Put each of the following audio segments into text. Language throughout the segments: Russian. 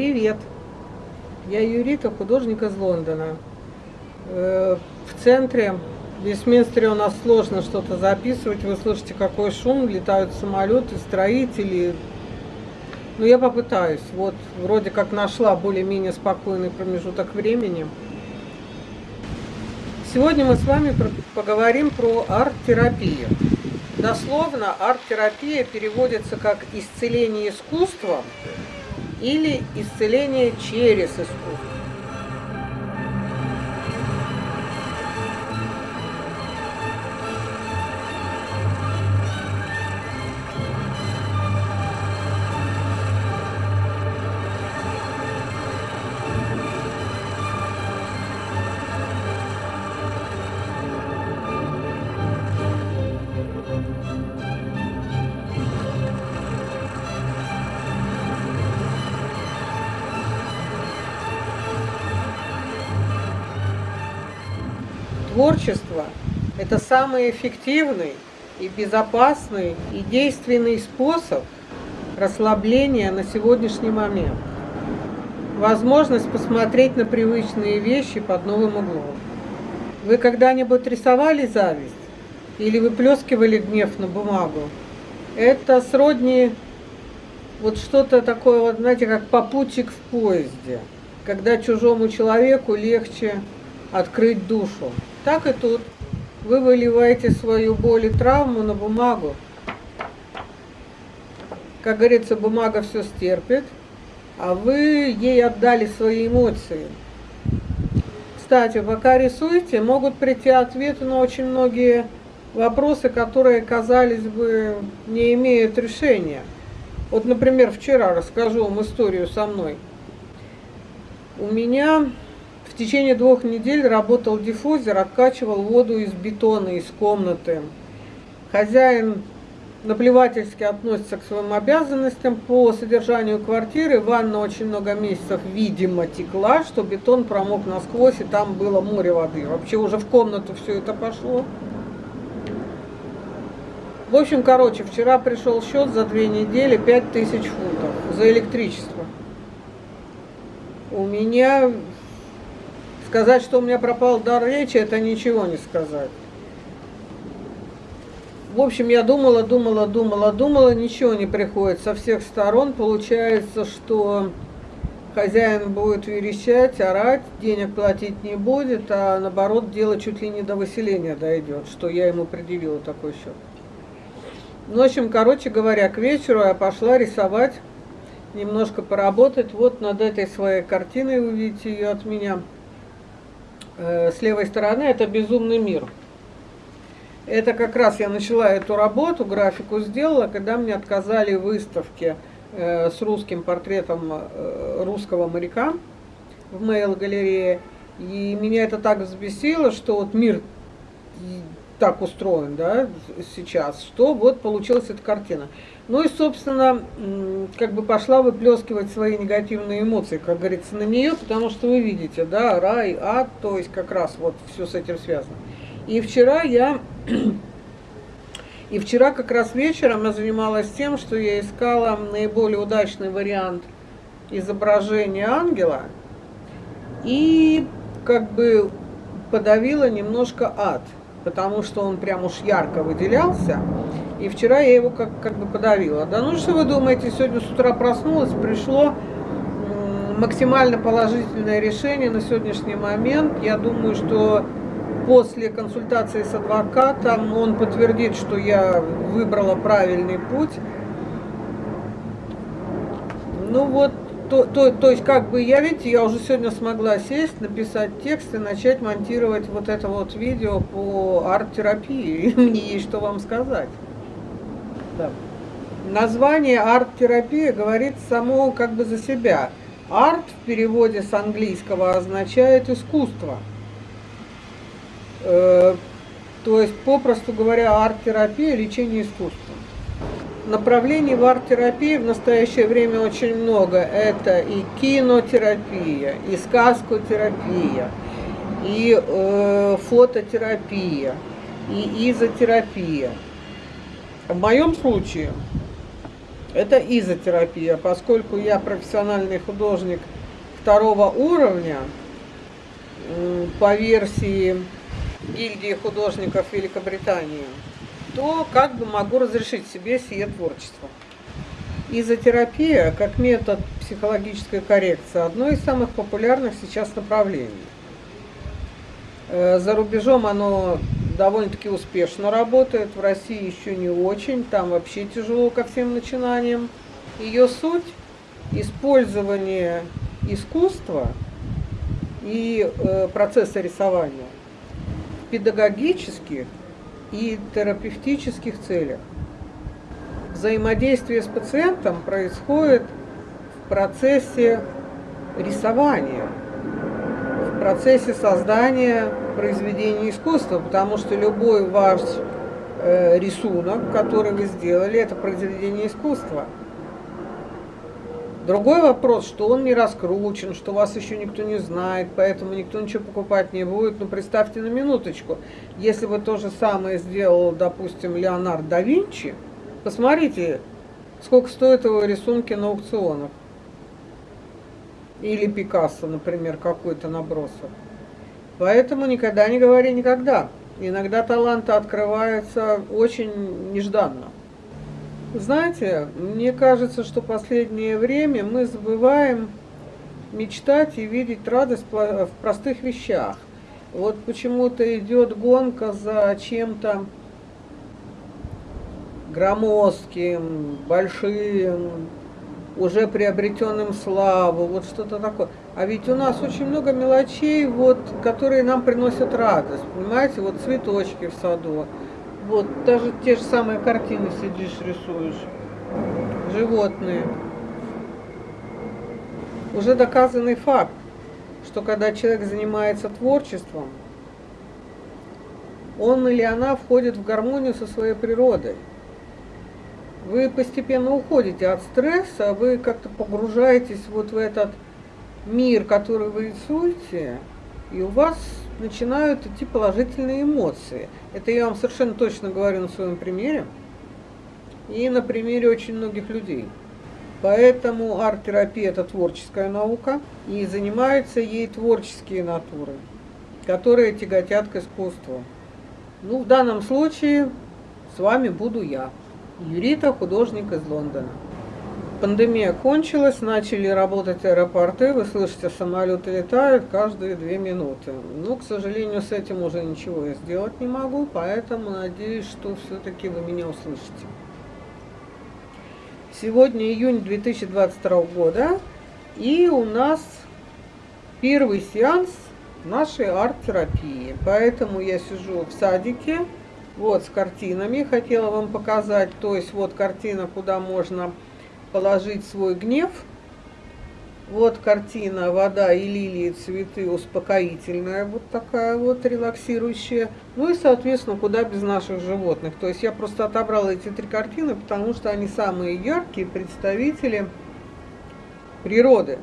Привет! Я Юрита, художник из Лондона. Э, в центре в Вестминстере у нас сложно что-то записывать. Вы слышите, какой шум, летают самолеты, строители. Ну, я попытаюсь. Вот, вроде как нашла более-менее спокойный промежуток времени. Сегодня мы с вами поговорим про арт-терапию. Дословно арт-терапия переводится как исцеление искусством или исцеление через искусство. Творчество – это самый эффективный и безопасный и действенный способ расслабления на сегодняшний момент. Возможность посмотреть на привычные вещи под новым углом. Вы когда-нибудь рисовали зависть? Или выплескивали гнев на бумагу? Это сродни вот что-то такое, вот, знаете, как попутчик в поезде, когда чужому человеку легче открыть душу. Так и тут. Вы выливаете свою боль и травму на бумагу. Как говорится, бумага все стерпит, а вы ей отдали свои эмоции. Кстати, пока рисуете, могут прийти ответы на очень многие вопросы, которые, казались бы, не имеют решения. Вот, например, вчера расскажу вам историю со мной. У меня течение двух недель работал диффузер, откачивал воду из бетона, из комнаты. Хозяин наплевательски относится к своим обязанностям по содержанию квартиры. Ванна очень много месяцев, видимо, текла, что бетон промок насквозь, и там было море воды. Вообще уже в комнату все это пошло. В общем, короче, вчера пришел счет за две недели 5000 фунтов за электричество. У меня Сказать, что у меня пропал дар речи, это ничего не сказать. В общем, я думала, думала, думала, думала, ничего не приходит со всех сторон. Получается, что хозяин будет верещать, орать, денег платить не будет, а наоборот, дело чуть ли не до выселения дойдет, что я ему предъявила такой счет. Ну, в общем, короче говоря, к вечеру я пошла рисовать, немножко поработать. Вот над этой своей картиной вы видите ее от меня. Э, с левой стороны это «Безумный мир». Это как раз я начала эту работу, графику сделала, когда мне отказали в выставке э, с русским портретом э, русского моряка в мейл-галерее. И меня это так взбесило, что вот мир так устроен, да, сейчас, что вот получилась эта картина. Ну и, собственно, как бы пошла выплескивать свои негативные эмоции, как говорится, на нее, потому что вы видите, да, рай, ад, то есть как раз вот все с этим связано. И вчера я, и вчера как раз вечером я занималась тем, что я искала наиболее удачный вариант изображения ангела и как бы подавила немножко ад, потому что он прям уж ярко выделялся. И вчера я его как, как бы подавила. Да ну что вы думаете, сегодня с утра проснулась, пришло максимально положительное решение на сегодняшний момент. Я думаю, что после консультации с адвокатом он подтвердит, что я выбрала правильный путь. Ну вот, то, то, то есть как бы я, видите, я уже сегодня смогла сесть, написать текст и начать монтировать вот это вот видео по арт-терапии. Мне есть что вам сказать. Да. Название арт-терапия говорит само как бы за себя. Арт в переводе с английского означает искусство. Э, то есть, попросту говоря, арт-терапия – лечение искусством. Направлений в арт-терапии в настоящее время очень много. Это и кинотерапия, и сказкотерапия, и э, фототерапия, и изотерапия. В моем случае Это изотерапия, поскольку я профессиональный художник второго уровня, по версии гильдии художников Великобритании, то как бы могу разрешить себе сие творчество. Изотерапия как метод психологической коррекции одно из самых популярных сейчас направлений. Э, за рубежом оно довольно-таки успешно работает, в России еще не очень, там вообще тяжело ко всем начинаниям. Ее суть – использование искусства и э, процесса рисования в педагогических и терапевтических целях. Взаимодействие с пациентом происходит в процессе рисования – процессе создания произведения искусства, потому что любой ваш э, рисунок, который вы сделали, это произведение искусства. Другой вопрос, что он не раскручен, что вас еще никто не знает, поэтому никто ничего покупать не будет. Но представьте на минуточку, если бы то же самое сделал, допустим, Леонард да Винчи, посмотрите, сколько стоят его рисунки на аукционах. Или Пикассо, например, какой-то набросок. Поэтому никогда не говори никогда. Иногда таланты открываются очень нежданно. Знаете, мне кажется, что последнее время мы забываем мечтать и видеть радость в простых вещах. Вот почему-то идет гонка за чем-то громоздким, большим, уже приобретенным славу, вот что-то такое. А ведь у нас очень много мелочей, вот, которые нам приносят радость, понимаете, вот цветочки в саду, вот даже те же самые картины сидишь, рисуешь, животные. Уже доказанный факт, что когда человек занимается творчеством, он или она входит в гармонию со своей природой вы постепенно уходите от стресса, вы как-то погружаетесь вот в этот мир, который вы рисуете, и у вас начинают идти положительные эмоции. Это я вам совершенно точно говорю на своем примере и на примере очень многих людей. Поэтому арт-терапия – это творческая наука, и занимаются ей творческие натуры, которые тяготят к искусству. Ну, в данном случае с вами буду я. Юрита, художник из Лондона. Пандемия кончилась, начали работать аэропорты, вы слышите, самолеты летают каждые две минуты. Но, к сожалению, с этим уже ничего я сделать не могу, поэтому надеюсь, что все-таки вы меня услышите. Сегодня июнь 2022 года, и у нас первый сеанс нашей арт-терапии. Поэтому я сижу в садике, вот с картинами хотела вам показать. То есть вот картина, куда можно положить свой гнев. Вот картина «Вода и лилии, цветы» успокоительная, вот такая вот релаксирующая. Ну и, соответственно, куда без наших животных. То есть я просто отобрала эти три картины, потому что они самые яркие представители природы.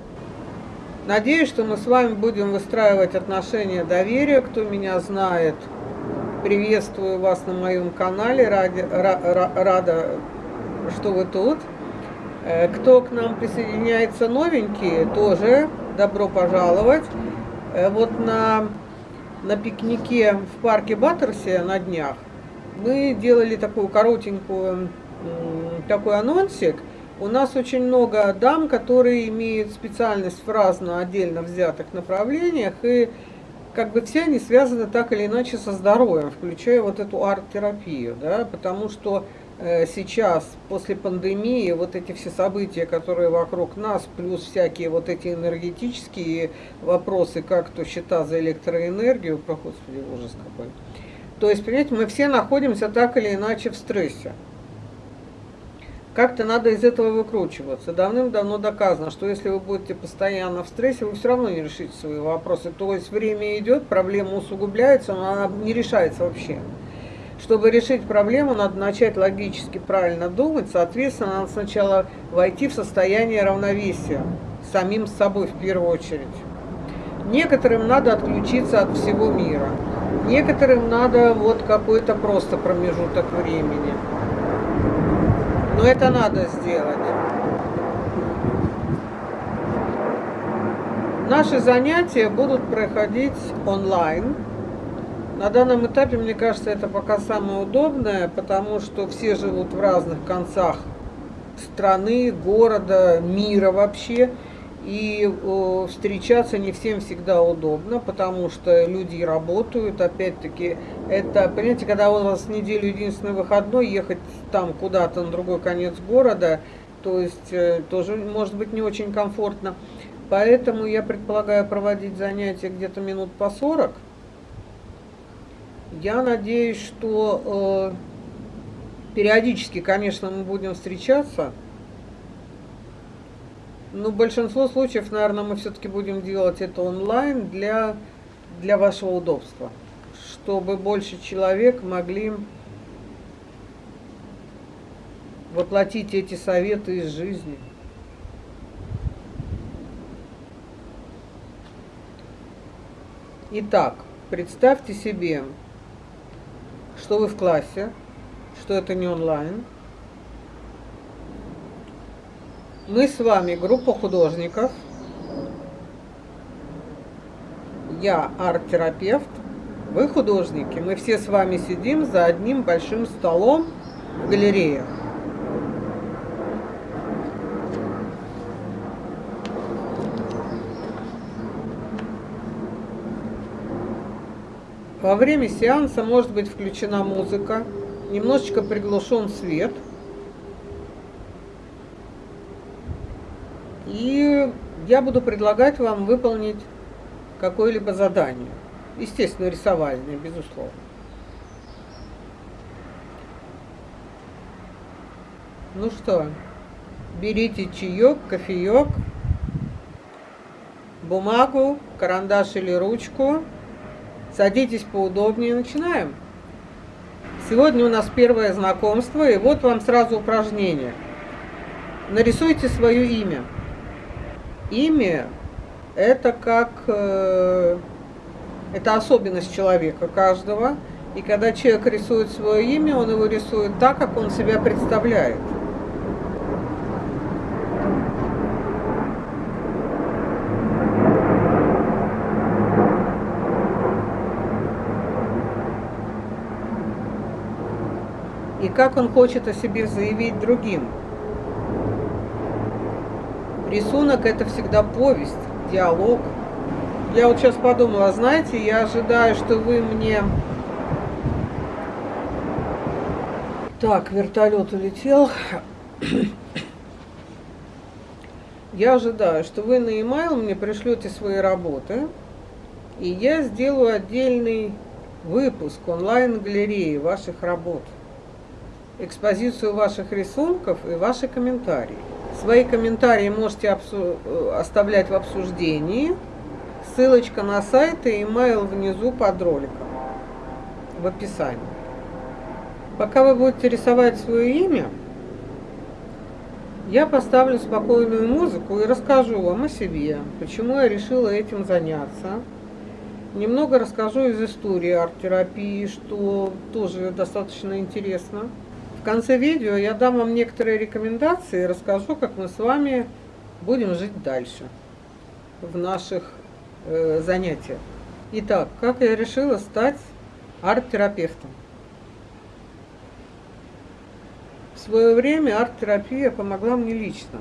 Надеюсь, что мы с вами будем выстраивать отношения доверия. Кто меня знает, Приветствую вас на моем канале, ради, ра, рада, что вы тут. Э, кто к нам присоединяется новенькие, тоже добро пожаловать. Э, вот на, на пикнике в парке Баттерсе на днях мы делали такую коротенькую, такой анонсик. У нас очень много дам, которые имеют специальность в разно отдельно взятых направлениях, и как бы все они связаны так или иначе со здоровьем, включая вот эту арт-терапию, да, потому что э, сейчас, после пандемии, вот эти все события, которые вокруг нас, плюс всякие вот эти энергетические вопросы, как то счета за электроэнергию, про господи, ужас какой. То есть, понимаете, мы все находимся так или иначе в стрессе. Как-то надо из этого выкручиваться. Давным-давно доказано, что если вы будете постоянно в стрессе, вы все равно не решите свои вопросы. То есть время идет, проблема усугубляется, но она не решается вообще. Чтобы решить проблему, надо начать логически правильно думать, соответственно, надо сначала войти в состояние равновесия, самим с собой в первую очередь. Некоторым надо отключиться от всего мира, некоторым надо вот какой-то просто промежуток времени. Но это надо сделать. Наши занятия будут проходить онлайн. На данном этапе, мне кажется, это пока самое удобное, потому что все живут в разных концах страны, города, мира вообще. И э, встречаться не всем всегда удобно, потому что люди работают. Опять-таки, это, понимаете, когда у вас неделю единственный выходной, ехать там куда-то на другой конец города, то есть э, тоже может быть не очень комфортно. Поэтому я предполагаю проводить занятия где-то минут по 40. Я надеюсь, что э, периодически, конечно, мы будем встречаться. В большинство случаев, наверное, мы все-таки будем делать это онлайн для, для вашего удобства, чтобы больше человек могли воплотить эти советы из жизни. Итак, представьте себе, что вы в классе, что это не онлайн – Мы с вами группа художников. Я арт-терапевт, вы художники. Мы все с вами сидим за одним большим столом в галерее. Во время сеанса может быть включена музыка, немножечко приглушен свет – И я буду предлагать вам выполнить какое-либо задание. Естественно, рисовальное, безусловно. Ну что, берите чаек, кофеек, бумагу, карандаш или ручку. Садитесь поудобнее, начинаем. Сегодня у нас первое знакомство, и вот вам сразу упражнение. Нарисуйте свое имя имя – это как… Э, это особенность человека каждого. И когда человек рисует свое имя, он его рисует так, как он себя представляет. И как он хочет о себе заявить другим. Рисунок это всегда повесть, диалог. Я вот сейчас подумала, знаете, я ожидаю, что вы мне... Так, вертолет улетел. Я ожидаю, что вы на e-mail мне пришлете свои работы, и я сделаю отдельный выпуск онлайн-галереи ваших работ, экспозицию ваших рисунков и ваши комментарии. Свои комментарии можете э, оставлять в обсуждении. Ссылочка на сайт и email внизу под роликом, в описании. Пока вы будете рисовать свое имя, я поставлю спокойную музыку и расскажу вам о себе, почему я решила этим заняться. Немного расскажу из истории арт-терапии, что тоже достаточно интересно конце видео я дам вам некоторые рекомендации и расскажу, как мы с вами будем жить дальше в наших э, занятиях. Итак, как я решила стать арт-терапевтом? В свое время арт-терапия помогла мне лично.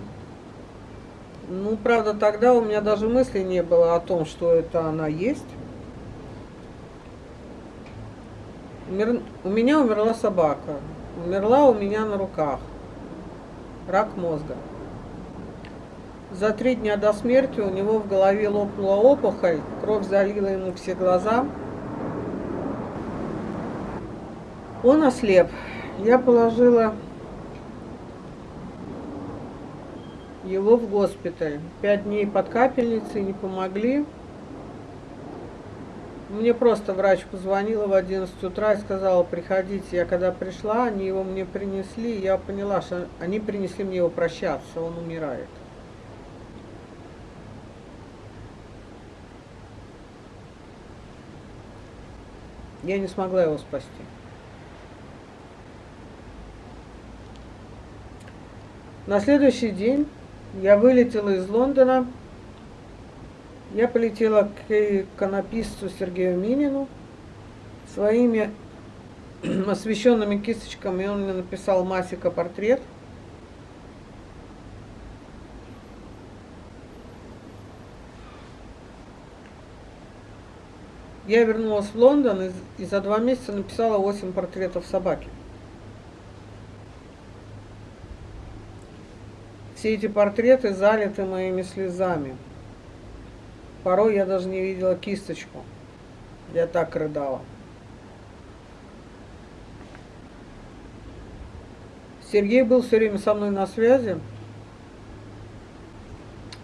Ну, правда, тогда у меня даже мысли не было о том, что это она есть. У меня умерла собака умерла у меня на руках. Рак мозга. За три дня до смерти у него в голове лопнула опухоль, кровь залила ему все глаза. Он ослеп. Я положила его в госпиталь. Пять дней под капельницей не помогли. Мне просто врач позвонила в 11 утра и сказала, приходите. Я когда пришла, они его мне принесли, я поняла, что они принесли мне его прощаться, он умирает. Я не смогла его спасти. На следующий день я вылетела из Лондона, я полетела к иконописцу Сергею Минину своими освещенными кисточками, он мне написал Масика портрет. Я вернулась в Лондон и, и за два месяца написала 8 портретов собаки. Все эти портреты залиты моими слезами. Порой я даже не видела кисточку. Я так рыдала. Сергей был все время со мной на связи,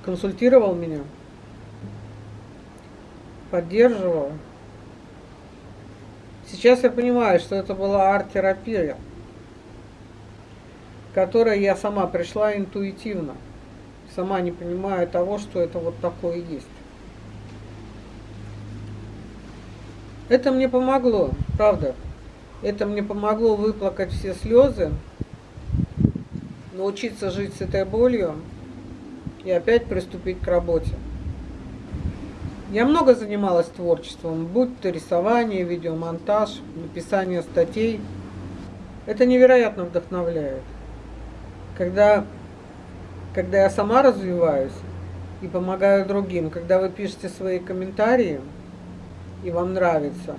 консультировал меня, поддерживал. Сейчас я понимаю, что это была арт-терапия, которой я сама пришла интуитивно, сама не понимая того, что это вот такое есть. Это мне помогло, правда. Это мне помогло выплакать все слезы, научиться жить с этой болью и опять приступить к работе. Я много занималась творчеством, будь то рисование, видеомонтаж, написание статей. Это невероятно вдохновляет. Когда, когда я сама развиваюсь и помогаю другим, когда вы пишете свои комментарии и вам нравится,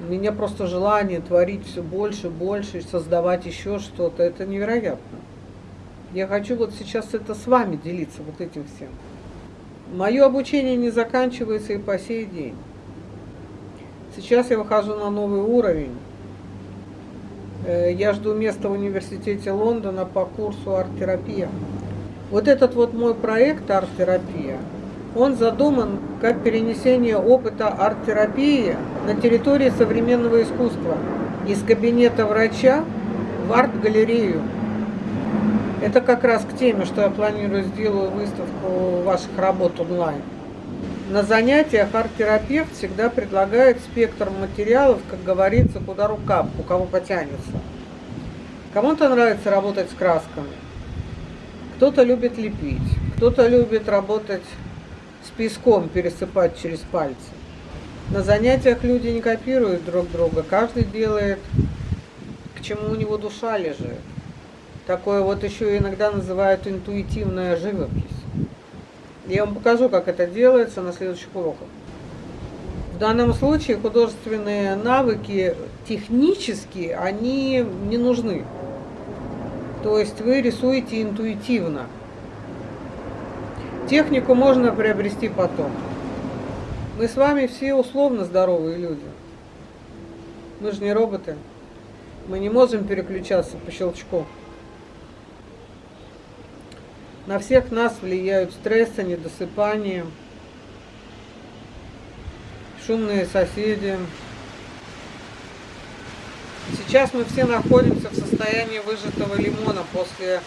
у меня просто желание творить все больше, больше, создавать еще что-то, это невероятно. Я хочу вот сейчас это с вами делиться, вот этим всем. Мое обучение не заканчивается и по сей день. Сейчас я выхожу на новый уровень. Э, я жду места в университете Лондона по курсу арт-терапия. Вот этот вот мой проект арт-терапия, он задуман как перенесение опыта арт-терапии на территории современного искусства из кабинета врача в арт-галерею. Это как раз к теме, что я планирую сделаю выставку ваших работ онлайн. На занятиях арт-терапевт всегда предлагает спектр материалов, как говорится, куда рука, у кого потянется. Кому-то нравится работать с красками, кто-то любит лепить, кто-то любит работать с песком, пересыпать через пальцы. На занятиях люди не копируют друг друга, каждый делает, к чему у него душа лежит. Такое вот еще иногда называют интуитивная живопись. Я вам покажу, как это делается на следующих уроках. В данном случае художественные навыки технически, они не нужны. То есть вы рисуете интуитивно. Технику можно приобрести потом. Мы с вами все условно здоровые люди. Мы же не роботы. Мы не можем переключаться по щелчку. На всех нас влияют стрессы, недосыпание, шумные соседи. Сейчас мы все находимся в состоянии выжатого лимона после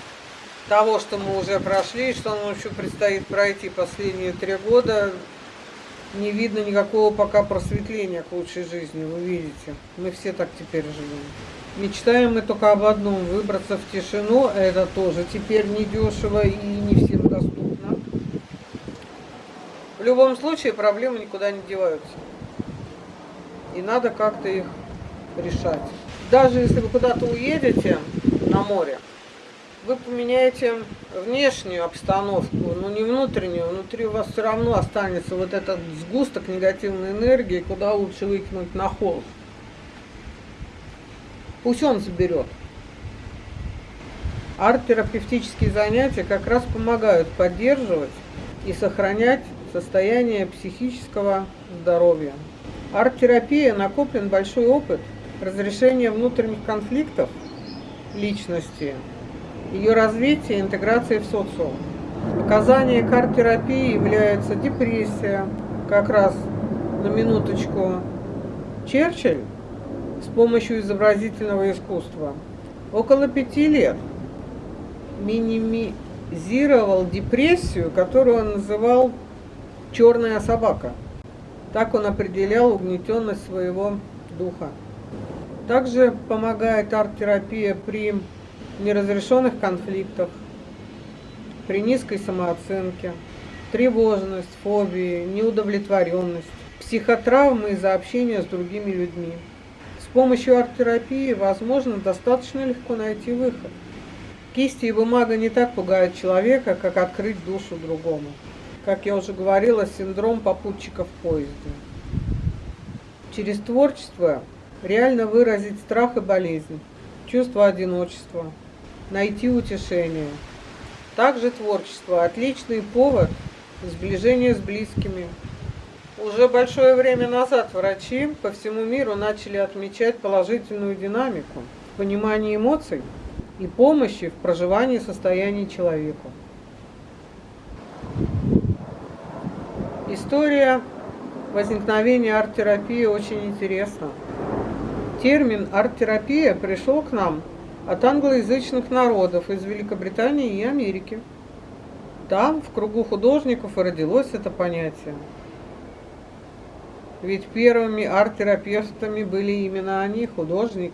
того, что мы уже прошли, что нам еще предстоит пройти последние три года. Не видно никакого пока просветления к лучшей жизни, вы видите. Мы все так теперь живем. Мечтаем мы только об одном, выбраться в тишину, это тоже теперь не дешево и не всем доступно. В любом случае проблемы никуда не деваются. И надо как-то их решать. Даже если вы куда-то уедете на море, вы поменяете внешнюю обстановку, но не внутреннюю. Внутри у вас все равно останется вот этот сгусток негативной энергии, куда лучше выкинуть на холод. Пусть он заберет. Арт-терапевтические занятия как раз помогают поддерживать и сохранять состояние психического здоровья. Арт-терапия накоплен большой опыт разрешения внутренних конфликтов личности, ее развития и интеграции в социум. Показания к арт-терапии являются депрессия, как раз на минуточку, Черчилль с помощью изобразительного искусства. Около пяти лет минимизировал депрессию, которую он называл «черная собака». Так он определял угнетенность своего духа. Также помогает арт-терапия при неразрешенных конфликтах, при низкой самооценке, тревожность, фобии, неудовлетворенность, психотравмы из-за общения с другими людьми. С помощью арт-терапии возможно достаточно легко найти выход. Кисти и бумага не так пугают человека, как открыть душу другому. Как я уже говорила, синдром попутчика в поезде. Через творчество реально выразить страх и болезнь, чувство одиночества, найти утешение. Также творчество – отличный повод сближения с близкими, уже большое время назад врачи по всему миру начали отмечать положительную динамику в эмоций и помощи в проживании состояний человеку. История возникновения арт-терапии очень интересна. Термин арт-терапия пришел к нам от англоязычных народов из Великобритании и Америки. Там, в кругу художников, и родилось это понятие. Ведь первыми арт-терапевтами были именно они, художники.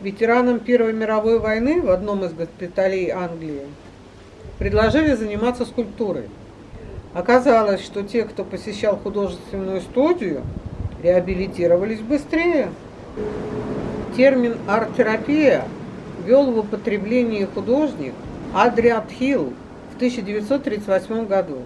Ветеранам Первой мировой войны в одном из госпиталей Англии предложили заниматься скульптурой. Оказалось, что те, кто посещал художественную студию, реабилитировались быстрее. Термин арт-терапия ввел в употребление художник – Адриат Хилл в 1938 году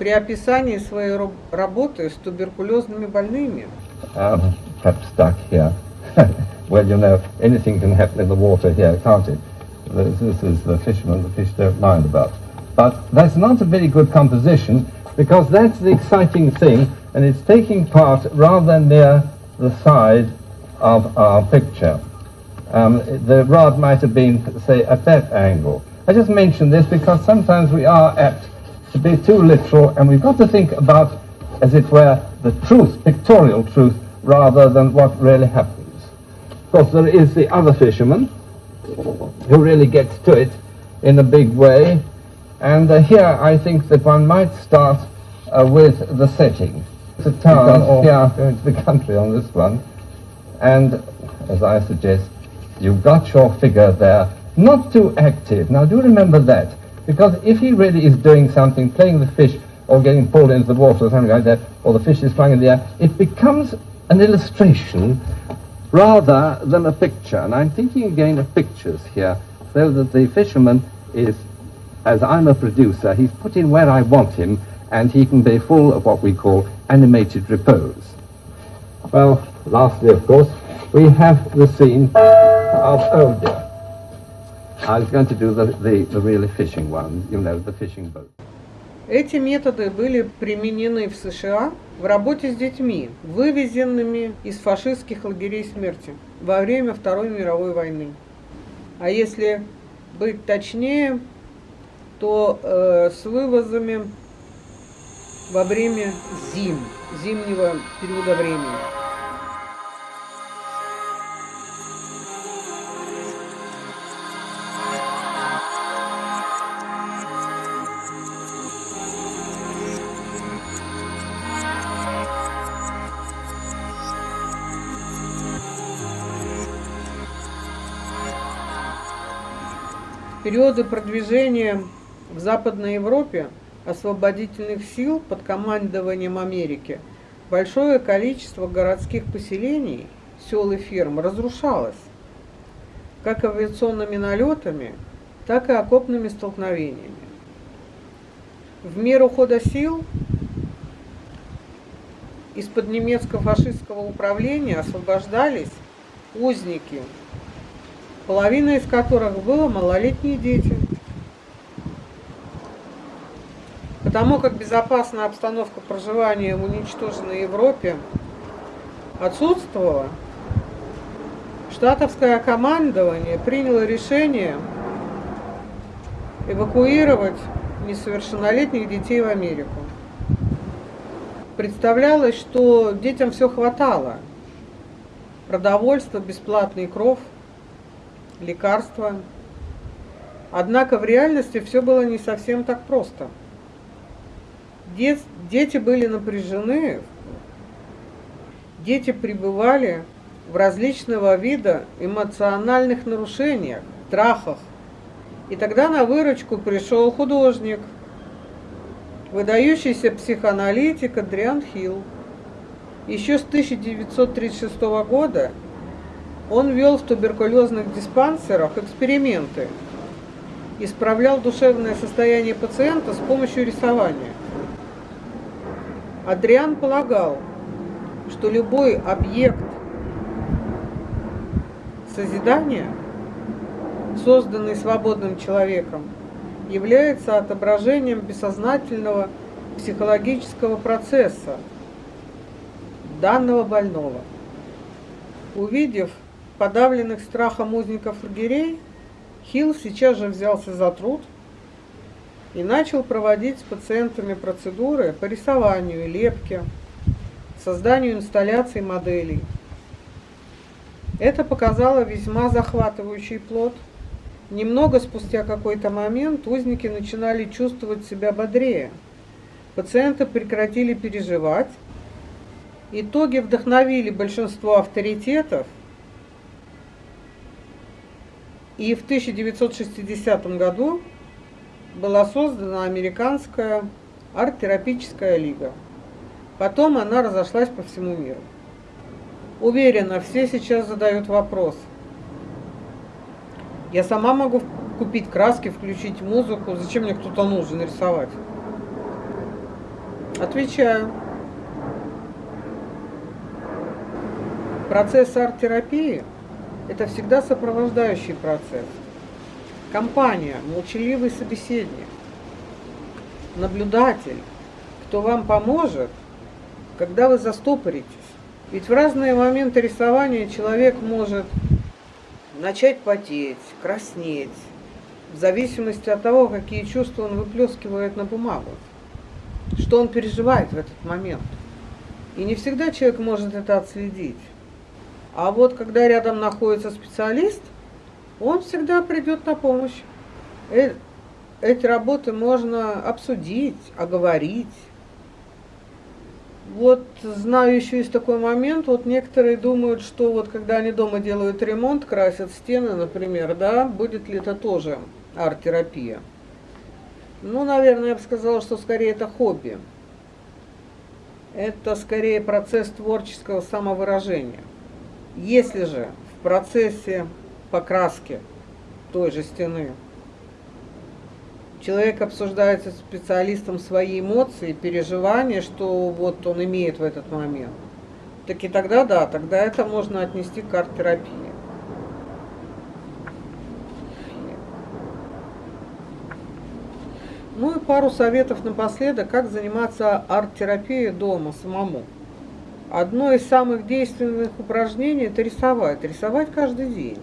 при описании своей работы с туберкулезными больными. Um. But that's not a very good composition because that's the exciting thing and it's taking part rather than near the side of our picture. Um, the rod might have been, say, at that angle. I just mention this because sometimes we are apt to be too literal and we've got to think about, as it were, the truth, pictorial truth, rather than what really happens. Of course, there is the other fisherman who really gets to it in a big way. And uh, here I think that one might start uh, with the setting. It's a town or going to the country on this one. And as I suggest, you've got your figure there not too active. Now do remember that, because if he really is doing something, playing the fish, or getting pulled into the water or something like that, or the fish is flying in the air, it becomes an illustration rather than a picture. And I'm thinking again of pictures here, so that the fisherman is, as I'm a producer, he's put in where I want him, and he can be full of what we call animated repose. Well, lastly, of course, we have the scene of, oh dear, I was going to do the, the, the really fishing one, you know, the fishing boat. Эти методы были применены в США в работе с детьми, вывезенными из фашистских лагерей смерти во время Второй мировой войны. А если быть точнее, то э, с вывозами во время зим, зимнего периода времени. периоды продвижения в Западной Европе освободительных сил под командованием Америки большое количество городских поселений, сел и ферм разрушалось, как авиационными налетами, так и окопными столкновениями. В меру хода сил из-под немецко-фашистского управления освобождались узники половина из которых было малолетние дети. Потому как безопасная обстановка проживания в уничтоженной Европе отсутствовала, штатовское командование приняло решение эвакуировать несовершеннолетних детей в Америку. Представлялось, что детям все хватало. Продовольство, бесплатный кров – лекарства. Однако в реальности все было не совсем так просто. Дет, дети были напряжены, дети пребывали в различного вида эмоциональных нарушениях, страхах. И тогда на выручку пришел художник, выдающийся психоаналитик Адриан Хилл. Еще с 1936 года он вел в туберкулезных диспансерах эксперименты, исправлял душевное состояние пациента с помощью рисования. Адриан полагал, что любой объект созидания, созданный свободным человеком, является отображением бессознательного психологического процесса данного больного. Увидев подавленных страхом узников лагерей, Хилл сейчас же взялся за труд и начал проводить с пациентами процедуры по рисованию, лепке, созданию инсталляций моделей. Это показало весьма захватывающий плод. Немного спустя какой-то момент узники начинали чувствовать себя бодрее. Пациенты прекратили переживать. Итоги вдохновили большинство авторитетов – и в 1960 году была создана американская арт-терапическая лига. Потом она разошлась по всему миру. Уверена, все сейчас задают вопрос. Я сама могу купить краски, включить музыку. Зачем мне кто-то нужен рисовать? Отвечаю. Процесс арт-терапии – это всегда сопровождающий процесс. Компания, молчаливый собеседник, наблюдатель, кто вам поможет, когда вы застопоритесь. Ведь в разные моменты рисования человек может начать потеть, краснеть, в зависимости от того, какие чувства он выплескивает на бумагу, что он переживает в этот момент. И не всегда человек может это отследить. А вот когда рядом находится специалист, он всегда придет на помощь. Э, эти работы можно обсудить, оговорить. Вот знаю еще есть такой момент, вот некоторые думают, что вот когда они дома делают ремонт, красят стены, например, да, будет ли это тоже арт-терапия. Ну, наверное, я бы сказала, что скорее это хобби. Это скорее процесс творческого самовыражения. Если же в процессе покраски той же стены человек обсуждает со специалистом свои эмоции, переживания, что вот он имеет в этот момент, так и тогда да, тогда это можно отнести к арт-терапии. Ну и пару советов напоследок, как заниматься арт-терапией дома самому. Одно из самых действенных упражнений – это рисовать. Рисовать каждый день.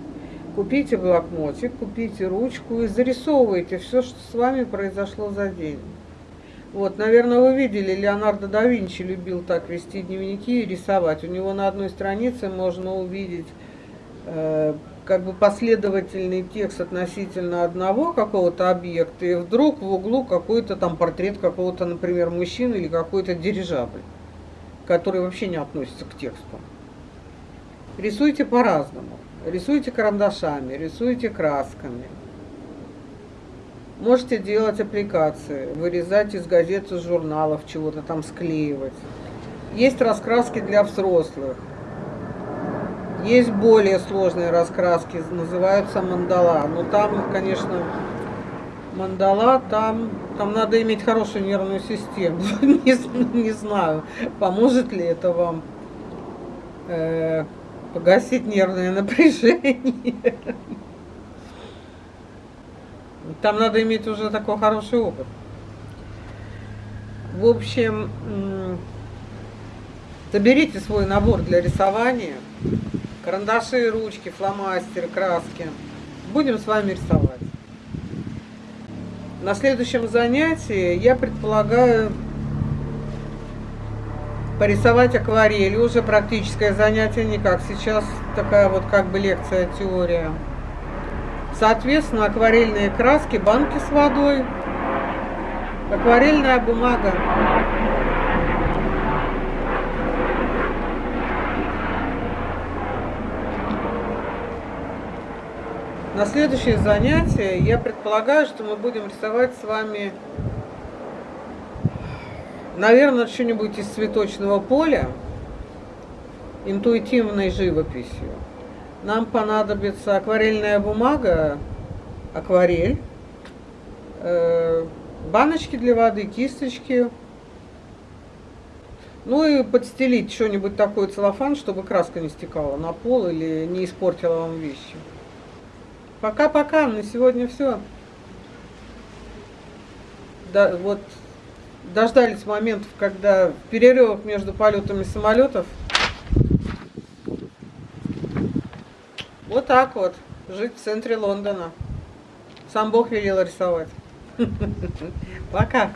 Купите блокнотик, купите ручку и зарисовывайте все, что с вами произошло за день. Вот, наверное, вы видели, Леонардо да Винчи любил так вести дневники и рисовать. У него на одной странице можно увидеть э, как бы последовательный текст относительно одного какого-то объекта, и вдруг в углу какой-то там портрет какого-то, например, мужчины или какой-то дирижабль которые вообще не относятся к тексту. Рисуйте по-разному. Рисуйте карандашами, рисуйте красками. Можете делать аппликации, вырезать из газет, из журналов, чего-то там склеивать. Есть раскраски для взрослых. Есть более сложные раскраски, называются мандала. Но там, конечно, мандала, там там надо иметь хорошую нервную систему. не, знаю, поможет ли это вам э, погасить нервное напряжение. Там надо иметь уже такой хороший опыт. В общем, соберите свой набор для рисования. Карандаши, ручки, фломастеры, краски. Будем с вами рисовать. На следующем занятии я предполагаю порисовать акварель уже практическое занятие никак. Сейчас такая вот как бы лекция, теория. Соответственно, акварельные краски, банки с водой, акварельная бумага. На следующее занятие я предполагаю, что мы будем рисовать с вами наверное, что-нибудь из цветочного поля, интуитивной живописью. Нам понадобится акварельная бумага, акварель, э, баночки для воды, кисточки, ну и подстелить что-нибудь такое целлофан, чтобы краска не стекала на пол или не испортила вам вещи. Пока-пока, на сегодня все. Да, вот дождались моментов, когда в перерывах между полетами самолетов вот так вот жить в центре Лондона. Сам Бог велел рисовать. Пока.